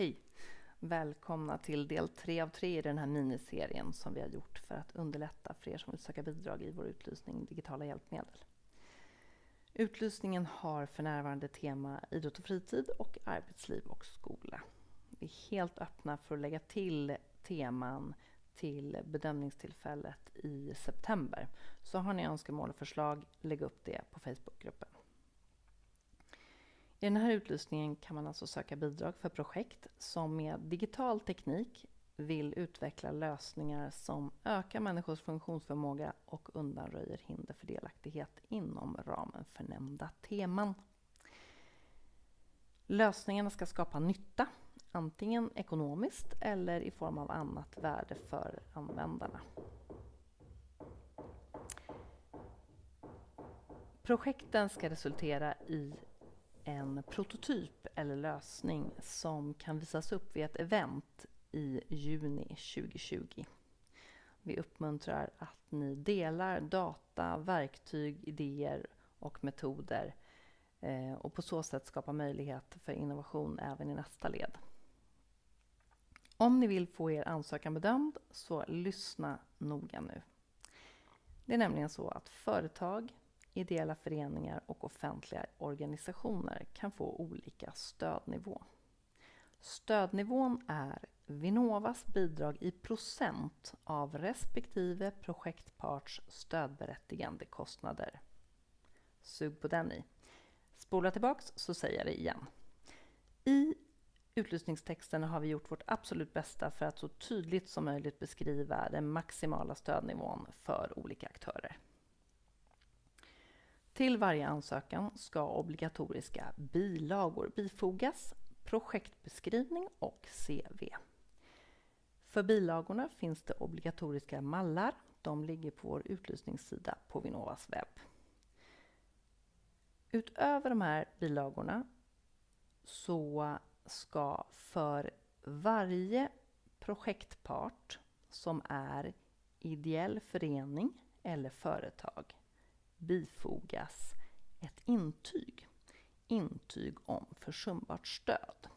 Hej! Välkomna till del tre av tre i den här miniserien som vi har gjort för att underlätta för er som vill söka bidrag i vår utlysning Digitala hjälpmedel. Utlysningen har för närvarande tema idrott och fritid och arbetsliv och skola. Vi är helt öppna för att lägga till teman till bedömningstillfället i september. Så har ni önskemål och förslag, lägg upp det på Facebookgruppen. I den här utlysningen kan man alltså söka bidrag för projekt som med digital teknik vill utveckla lösningar som ökar människors funktionsförmåga och undanröjer hinder för delaktighet inom ramen för nämnda teman. Lösningarna ska skapa nytta, antingen ekonomiskt eller i form av annat värde för användarna. Projekten ska resultera i en prototyp eller lösning som kan visas upp vid ett event i juni 2020. Vi uppmuntrar att ni delar data, verktyg, idéer och metoder eh, och på så sätt skapar möjlighet för innovation även i nästa led. Om ni vill få er ansökan bedömd så lyssna noga nu. Det är nämligen så att företag, ideella föreningar och offentliga organisationer kan få olika stödnivå. Stödnivån är Vinnovas bidrag i procent av respektive projektparts stödberättigande kostnader. Sug på den i. Spola tillbaks så säger jag det igen. I utlysningstexten har vi gjort vårt absolut bästa för att så tydligt som möjligt beskriva den maximala stödnivån för olika aktörer. Till varje ansökan ska obligatoriska bilagor bifogas, projektbeskrivning och CV. För bilagorna finns det obligatoriska mallar. De ligger på vår utlysningssida på Vinnovas webb. Utöver de här bilagorna så ska för varje projektpart som är ideell förening eller företag bifogas ett intyg. Intyg om försumbart stöd.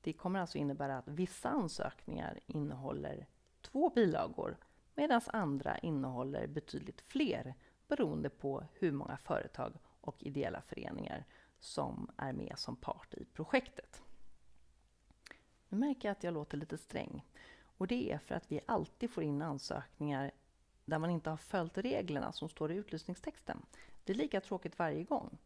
Det kommer alltså innebära att vissa ansökningar innehåller två bilagor medan andra innehåller betydligt fler beroende på hur många företag och ideella föreningar som är med som part i projektet. Nu märker jag att jag låter lite sträng och det är för att vi alltid får in ansökningar där man inte har följt reglerna som står i utlysningstexten. Det är lika tråkigt varje gång.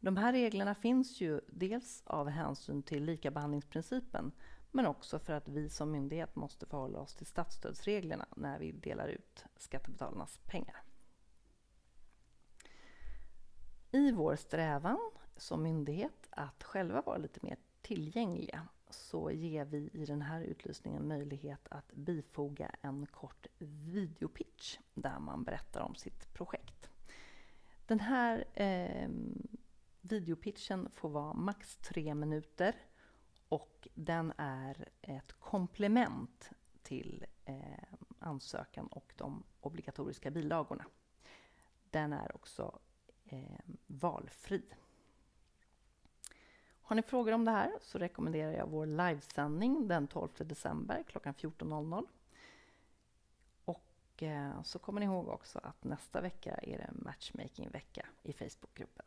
De här reglerna finns ju dels av hänsyn till likabehandlingsprincipen men också för att vi som myndighet måste förhålla oss till statsstödsreglerna när vi delar ut skattebetalarnas pengar. I vår strävan som myndighet att själva vara lite mer tillgängliga så ger vi i den här utlysningen möjlighet att bifoga en kort videopitch där man berättar om sitt projekt. Den här eh, videopitchen får vara max tre minuter och den är ett komplement till eh, ansökan och de obligatoriska bilagorna. Den är också eh, valfri. Har ni frågor om det här så rekommenderar jag vår livesändning den 12 december klockan 14.00. Och eh, så kommer ni ihåg också att nästa vecka är det matchmaking-vecka i Facebookgruppen.